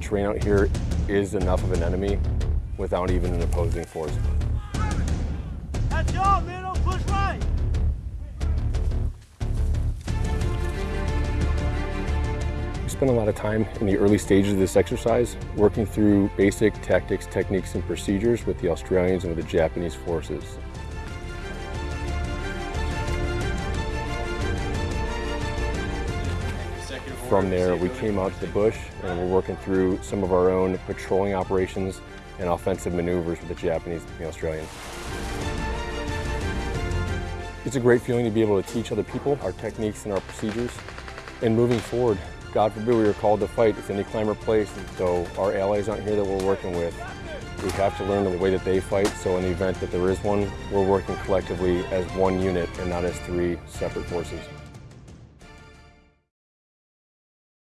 terrain out here is enough of an enemy without even an opposing force. That's y'all, man. Don't push right. We spent a lot of time in the early stages of this exercise working through basic tactics, techniques, and procedures with the Australians and with the Japanese forces. From there, we came out to the bush and we're working through some of our own patrolling operations and offensive maneuvers with the Japanese and the Australians. It's a great feeling to be able to teach other people our techniques and our procedures. And moving forward, God forbid we were called to fight, it's any climber place, so our allies aren't here that we're working with. We have to learn the way that they fight, so in the event that there is one, we're working collectively as one unit and not as three separate forces.